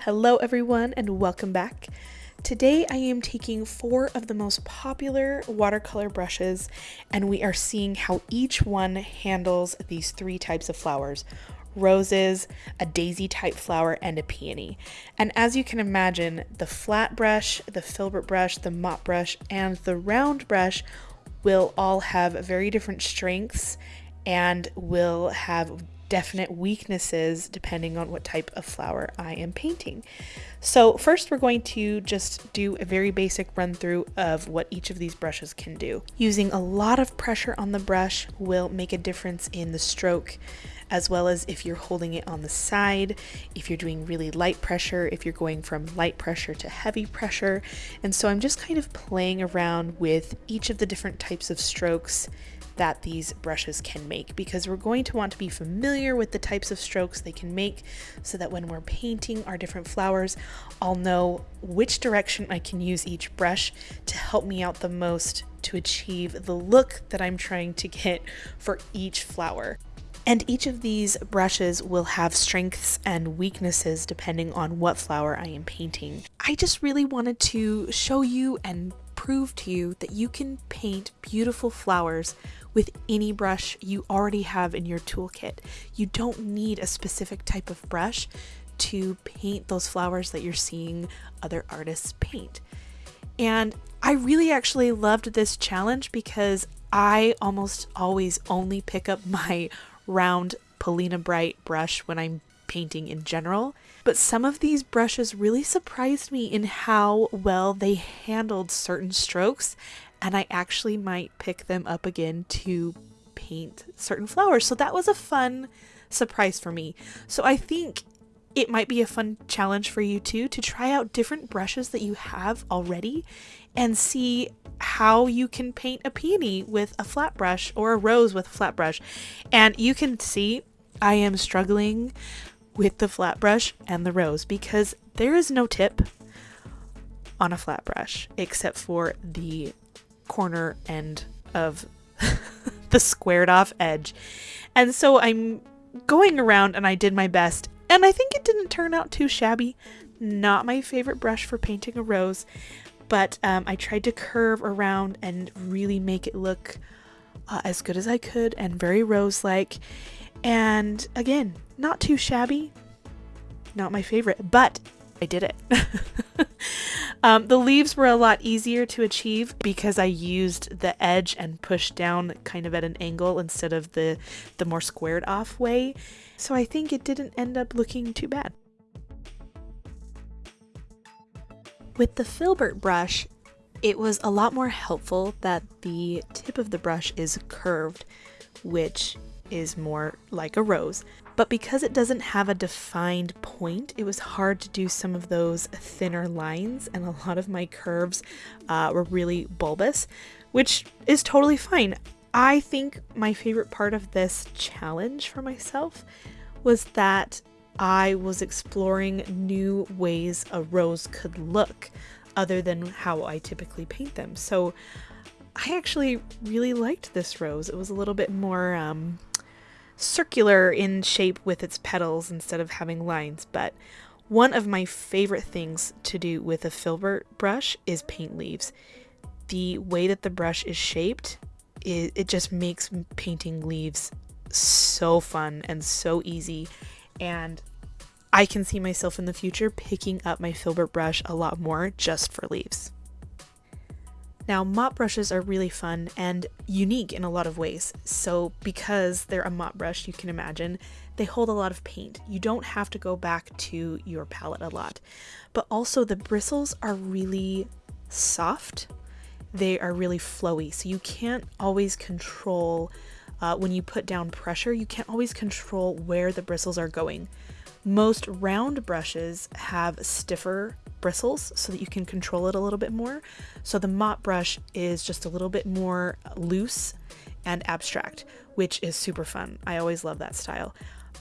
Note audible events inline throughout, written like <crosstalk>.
Hello everyone and welcome back. Today I am taking four of the most popular watercolor brushes and we are seeing how each one handles these three types of flowers roses, a daisy type flower, and a peony. And as you can imagine, the flat brush, the filbert brush, the mop brush, and the round brush will all have very different strengths and will have definite weaknesses depending on what type of flower I am painting. So first we're going to just do a very basic run through of what each of these brushes can do. Using a lot of pressure on the brush will make a difference in the stroke as well as if you're holding it on the side, if you're doing really light pressure, if you're going from light pressure to heavy pressure. And so I'm just kind of playing around with each of the different types of strokes that these brushes can make because we're going to want to be familiar with the types of strokes they can make so that when we're painting our different flowers, I'll know which direction I can use each brush to help me out the most to achieve the look that I'm trying to get for each flower. And each of these brushes will have strengths and weaknesses depending on what flower I am painting. I just really wanted to show you and prove to you that you can paint beautiful flowers with any brush you already have in your toolkit. You don't need a specific type of brush to paint those flowers that you're seeing other artists paint. And I really actually loved this challenge because I almost always only pick up my round Polina Bright brush when I'm painting in general. But some of these brushes really surprised me in how well they handled certain strokes and I actually might pick them up again to paint certain flowers. So that was a fun surprise for me. So I think it might be a fun challenge for you too to try out different brushes that you have already and see how you can paint a peony with a flat brush or a rose with a flat brush. And you can see I am struggling with the flat brush and the rose because there is no tip on a flat brush except for the corner end of <laughs> the squared off edge. And so I'm going around and I did my best and I think it didn't turn out too shabby. Not my favorite brush for painting a rose, but um, I tried to curve around and really make it look uh, as good as I could and very rose-like. And again, not too shabby, not my favorite, but I did it. <laughs> um, the leaves were a lot easier to achieve because I used the edge and pushed down kind of at an angle instead of the, the more squared off way. So I think it didn't end up looking too bad. With the filbert brush, it was a lot more helpful that the tip of the brush is curved, which is more like a rose. But because it doesn't have a defined point, it was hard to do some of those thinner lines, and a lot of my curves uh, were really bulbous, which is totally fine. I think my favorite part of this challenge for myself was that I was exploring new ways a rose could look other than how I typically paint them. So I actually really liked this rose. It was a little bit more um, circular in shape with its petals instead of having lines, but one of my favorite things to do with a filbert brush is paint leaves. The way that the brush is shaped, it, it just makes painting leaves so fun and so easy. And I can see myself in the future picking up my filbert brush a lot more just for leaves. Now, mop brushes are really fun and unique in a lot of ways. So, because they're a mop brush, you can imagine, they hold a lot of paint. You don't have to go back to your palette a lot. But also, the bristles are really soft, they are really flowy. So, you can't always control uh, when you put down pressure, you can't always control where the bristles are going. Most round brushes have stiffer bristles so that you can control it a little bit more. So the mop brush is just a little bit more loose and abstract, which is super fun. I always love that style.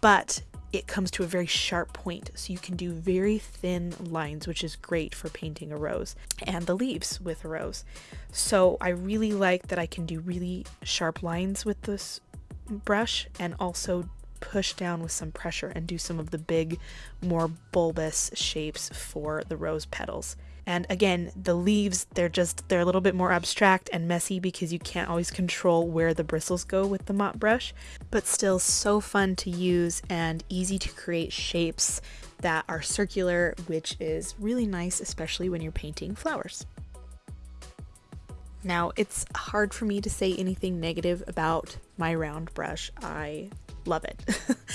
But it comes to a very sharp point, so you can do very thin lines, which is great for painting a rose, and the leaves with a rose. So I really like that I can do really sharp lines with this brush and also push down with some pressure and do some of the big, more bulbous shapes for the rose petals. And again, the leaves, they're just, they're a little bit more abstract and messy because you can't always control where the bristles go with the mop brush, but still so fun to use and easy to create shapes that are circular, which is really nice, especially when you're painting flowers. Now, it's hard for me to say anything negative about my round brush. I love it.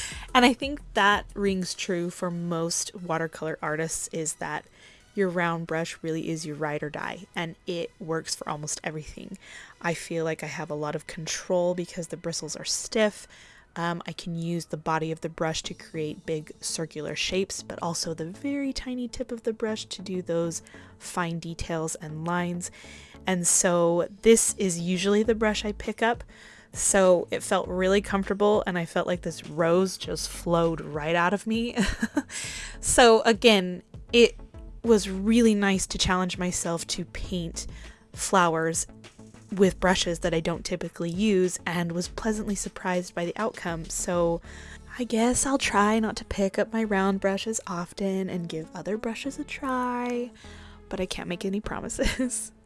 <laughs> and I think that rings true for most watercolor artists is that your round brush really is your ride or die and it works for almost everything. I feel like I have a lot of control because the bristles are stiff. Um, I can use the body of the brush to create big circular shapes, but also the very tiny tip of the brush to do those fine details and lines. And so this is usually the brush I pick up. So it felt really comfortable and I felt like this rose just flowed right out of me. <laughs> so again, it was really nice to challenge myself to paint flowers with brushes that I don't typically use and was pleasantly surprised by the outcome. So I guess I'll try not to pick up my round brushes often and give other brushes a try, but I can't make any promises. <laughs>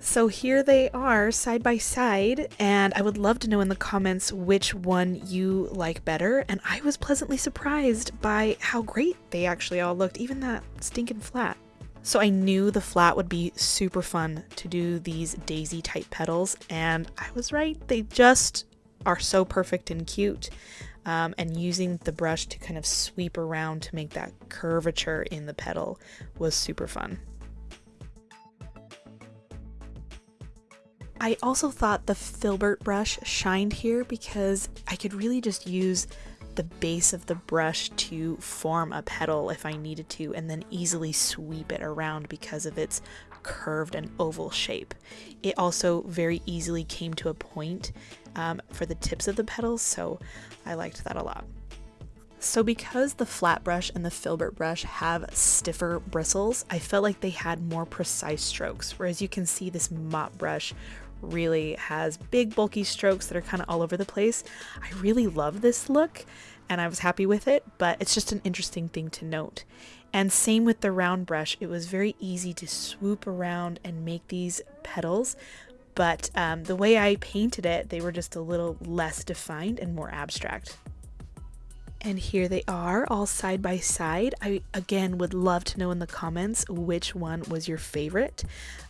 So here they are side by side, and I would love to know in the comments which one you like better. And I was pleasantly surprised by how great they actually all looked, even that stinking flat. So I knew the flat would be super fun to do these daisy type petals, and I was right. They just are so perfect and cute. Um, and using the brush to kind of sweep around to make that curvature in the petal was super fun. I also thought the filbert brush shined here because I could really just use the base of the brush to form a petal if I needed to and then easily sweep it around because of its curved and oval shape. It also very easily came to a point um, for the tips of the petals so I liked that a lot. So because the flat brush and the filbert brush have stiffer bristles, I felt like they had more precise strokes, whereas you can see this mop brush really has big bulky strokes that are kind of all over the place. I really love this look and I was happy with it, but it's just an interesting thing to note. And same with the round brush, it was very easy to swoop around and make these petals, but um, the way I painted it, they were just a little less defined and more abstract. And here they are all side by side. I again would love to know in the comments which one was your favorite.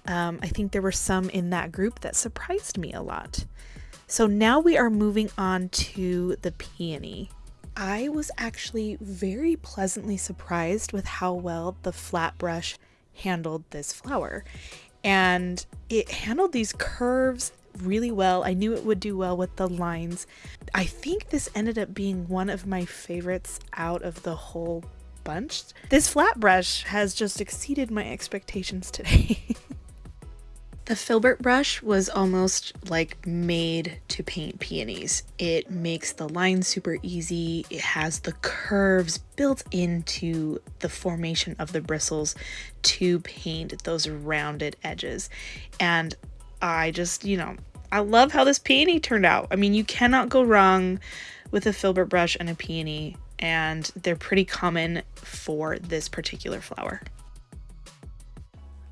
Um, I think there were some in that group that surprised me a lot. So now we are moving on to the peony. I was actually very pleasantly surprised with how well the flat brush handled this flower. And it handled these curves really well. I knew it would do well with the lines. I think this ended up being one of my favorites out of the whole bunch. This flat brush has just exceeded my expectations today. <laughs> The filbert brush was almost like made to paint peonies. It makes the lines super easy. It has the curves built into the formation of the bristles to paint those rounded edges. And I just, you know, I love how this peony turned out. I mean, you cannot go wrong with a filbert brush and a peony, and they're pretty common for this particular flower.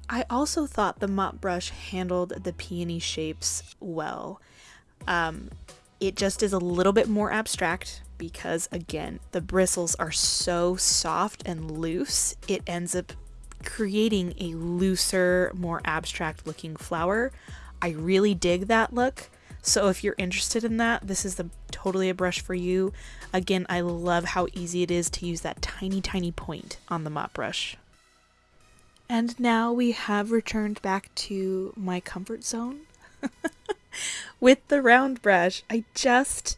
I also thought the mop brush handled the peony shapes well. Um, it just is a little bit more abstract because, again, the bristles are so soft and loose, it ends up creating a looser, more abstract looking flower. I really dig that look. So if you're interested in that, this is the totally a brush for you. Again, I love how easy it is to use that tiny, tiny point on the mop brush. And now we have returned back to my comfort zone <laughs> with the round brush. I just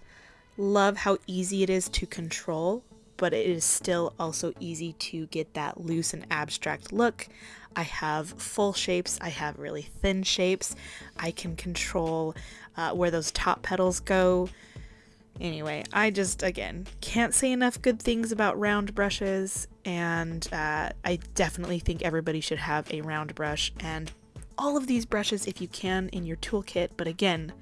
love how easy it is to control, but it is still also easy to get that loose and abstract look. I have full shapes, I have really thin shapes. I can control uh, where those top petals go. Anyway, I just, again, can't say enough good things about round brushes, and uh, I definitely think everybody should have a round brush, and all of these brushes if you can in your toolkit, but again,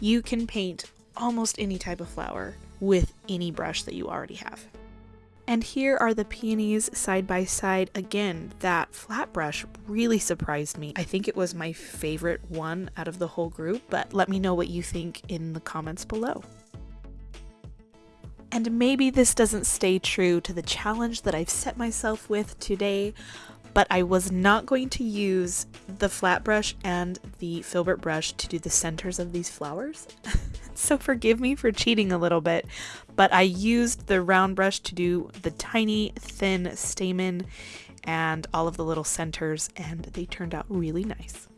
you can paint almost any type of flower with any brush that you already have. And here are the peonies side by side. Again, that flat brush really surprised me. I think it was my favorite one out of the whole group, but let me know what you think in the comments below. And maybe this doesn't stay true to the challenge that I've set myself with today, but I was not going to use the flat brush and the filbert brush to do the centers of these flowers. <laughs> so forgive me for cheating a little bit, but I used the round brush to do the tiny thin stamen and all of the little centers and they turned out really nice.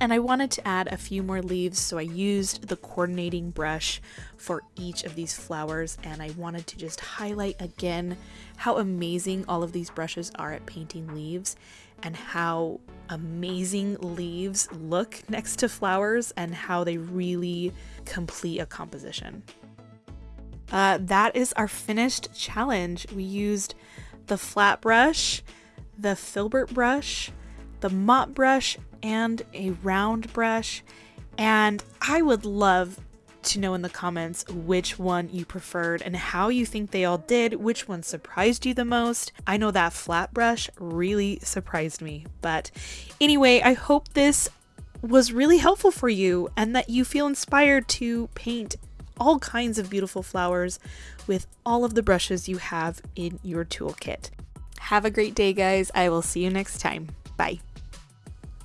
And I wanted to add a few more leaves, so I used the coordinating brush for each of these flowers and I wanted to just highlight again how amazing all of these brushes are at painting leaves and how amazing leaves look <laughs> next to flowers and how they really complete a composition. Uh, that is our finished challenge. We used the flat brush, the filbert brush, the mop brush, and a round brush. And I would love to know in the comments which one you preferred and how you think they all did, which one surprised you the most. I know that flat brush really surprised me. But anyway, I hope this was really helpful for you and that you feel inspired to paint all kinds of beautiful flowers with all of the brushes you have in your toolkit. Have a great day, guys. I will see you next time. Bye.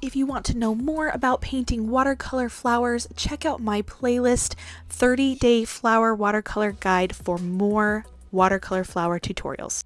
If you want to know more about painting watercolor flowers, check out my playlist 30 Day Flower Watercolor Guide for more watercolor flower tutorials.